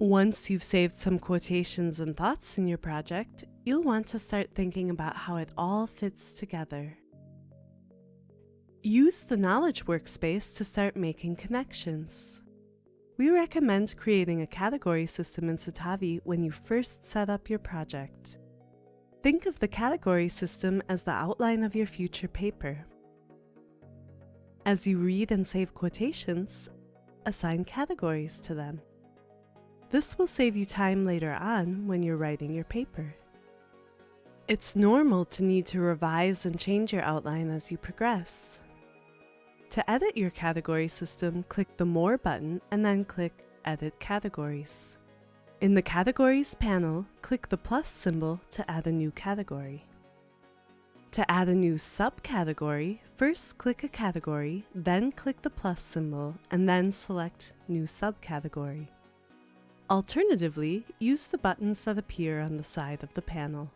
Once you've saved some quotations and thoughts in your project, you'll want to start thinking about how it all fits together. Use the Knowledge Workspace to start making connections. We recommend creating a category system in Citavi when you first set up your project. Think of the category system as the outline of your future paper. As you read and save quotations, assign categories to them. This will save you time later on when you're writing your paper. It's normal to need to revise and change your outline as you progress. To edit your category system, click the More button and then click Edit Categories. In the Categories panel, click the plus symbol to add a new category. To add a new subcategory, first click a category, then click the plus symbol, and then select New Subcategory. Alternatively, use the buttons that appear on the side of the panel.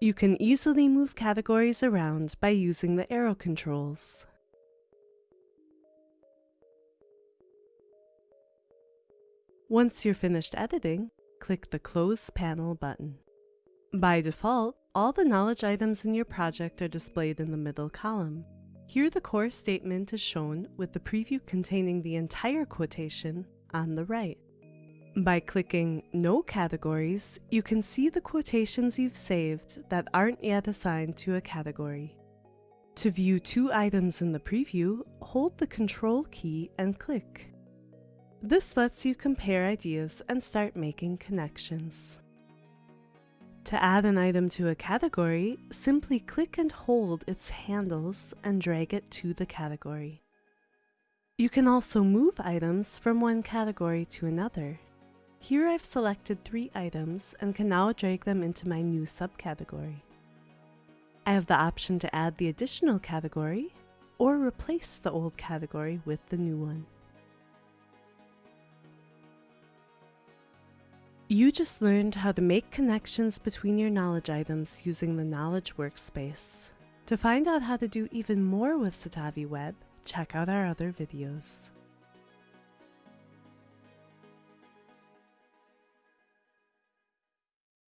You can easily move categories around by using the arrow controls. Once you're finished editing, click the Close Panel button. By default, all the knowledge items in your project are displayed in the middle column. Here the core statement is shown with the preview containing the entire quotation on the right. By clicking No Categories, you can see the quotations you've saved that aren't yet assigned to a category. To view two items in the preview, hold the Control key and click. This lets you compare ideas and start making connections. To add an item to a category, simply click and hold its handles and drag it to the category. You can also move items from one category to another. Here I've selected three items and can now drag them into my new subcategory. I have the option to add the additional category or replace the old category with the new one. You just learned how to make connections between your knowledge items using the Knowledge Workspace. To find out how to do even more with Citavi Web, check out our other videos.